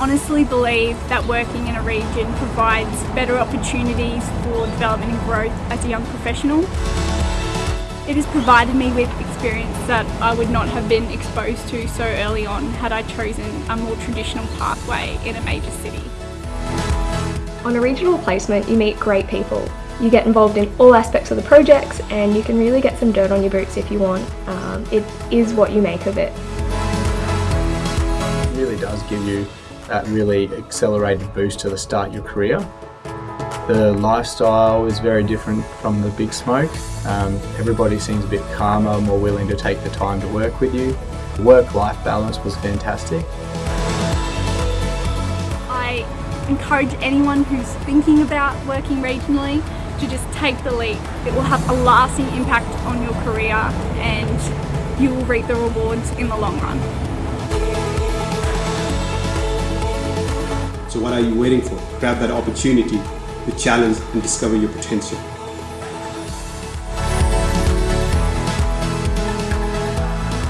honestly believe that working in a region provides better opportunities for development and growth as a young professional. It has provided me with experience that I would not have been exposed to so early on had I chosen a more traditional pathway in a major city. On a regional placement you meet great people. You get involved in all aspects of the projects and you can really get some dirt on your boots if you want. Um, it is what you make of it. It really does give you that really accelerated boost to the start your career. The lifestyle is very different from the big smoke. Um, everybody seems a bit calmer, more willing to take the time to work with you. The work-life balance was fantastic. I encourage anyone who's thinking about working regionally to just take the leap. It will have a lasting impact on your career and you will reap the rewards in the long run. So what are you waiting for? Grab that opportunity to challenge and discover your potential.